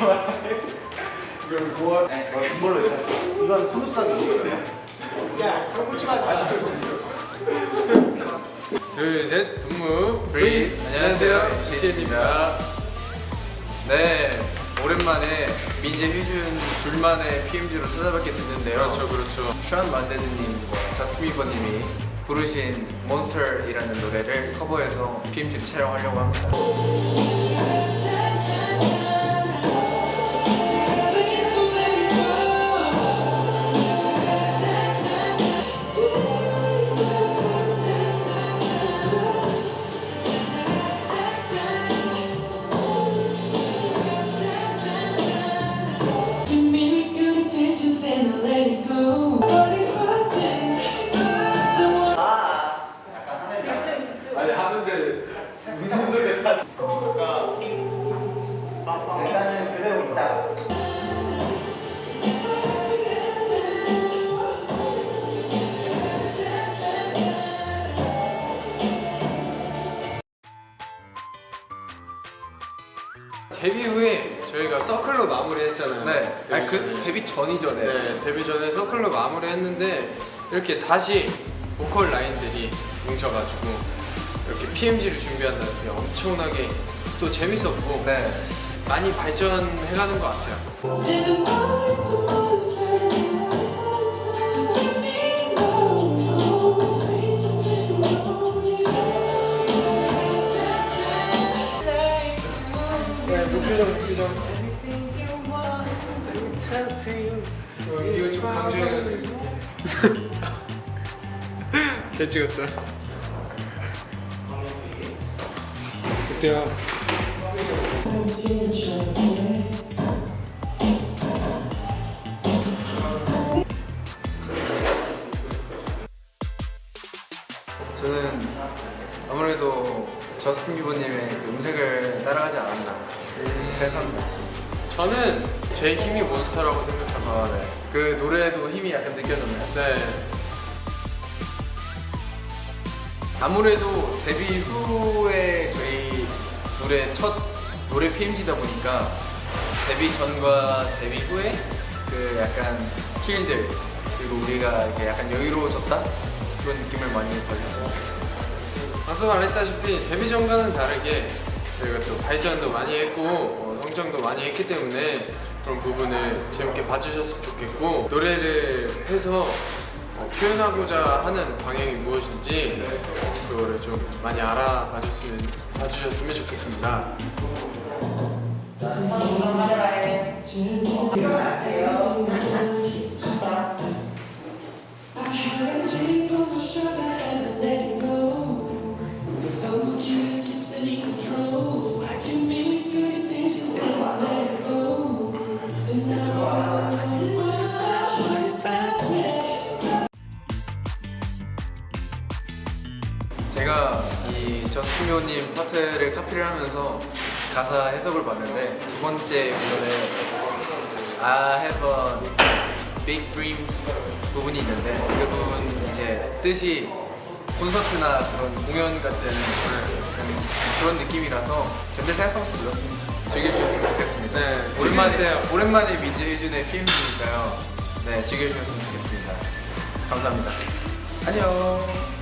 이건 고아 정말로 이건 스무스하게 먹어야 그러지 마 둘셋 동무 브리스 안녕하세요. 시첸입니다. 네 오랜만에 민재 휘준 둘만의 PMG로 찾아뵙게 됐는데요. 그렇죠 그렇죠. 션 만데드님과 자스미버님이 부르신 몬스터라는 노래를 커버해서 PMG를 촬영하려고 합니다. 일단은 그대로 있다. 데뷔 후에 저희가 서클로 마무리했잖아요 네, 아니 그 전에. 데뷔 전이죠, 네. 네, 데뷔 전에 서클로 마무리했는데 이렇게 다시 보컬 라인들이 뭉쳐가지고 이렇게 PMG를 준비한다는 게 엄청나게 또 재밌었고 네. 많이 발전해가는 것 같아요. 네. 어, 이거 좀 강조해가지고. 잘 찍었죠? 어때요? 저는 아무래도 저스틴 비버님의 그 음색을 따라가지 않았나 생각합니다. 저는 제 힘이 몬스터라고 생각합니다. 아, 네. 그 노래에도 힘이 약간 느껴졌나요? 네. 아무래도 데뷔 후에 저희 노래 첫 노래 PMG다 보니까 데뷔 전과 데뷔 후에 그 약간 스킬들 그리고 우리가 이렇게 약간 여유로워졌다 그런 느낌을 많이 좋겠습니다. 앞서 말했다시피 데뷔 전과는 다르게 저희가 또 발전도 많이 했고 어, 성장도 많이 했기 때문에 그런 부분을 재밌게 봐주셨으면 좋겠고 노래를 해서 어, 표현하고자 하는 방향이 무엇인지 그거를 좀 많이 알아봐줬으면 봐주셨으면 좋겠습니다. 비버님 파트를 카피를 하면서 가사 해석을 봤는데 두 번째 부분에 I have a big dreams 부분이 있는데 그 부분 이제 뜻이 콘서트나 그런 공연 같은 그런 느낌이라서 제대로 생각하면서 들었습니다. 즐겨주셨으면 좋겠습니다. 네, 오랜만에. 오랜만에 민재 혜준의 PMG니까요. 네, 즐겨주셨으면 좋겠습니다. 감사합니다. 안녕.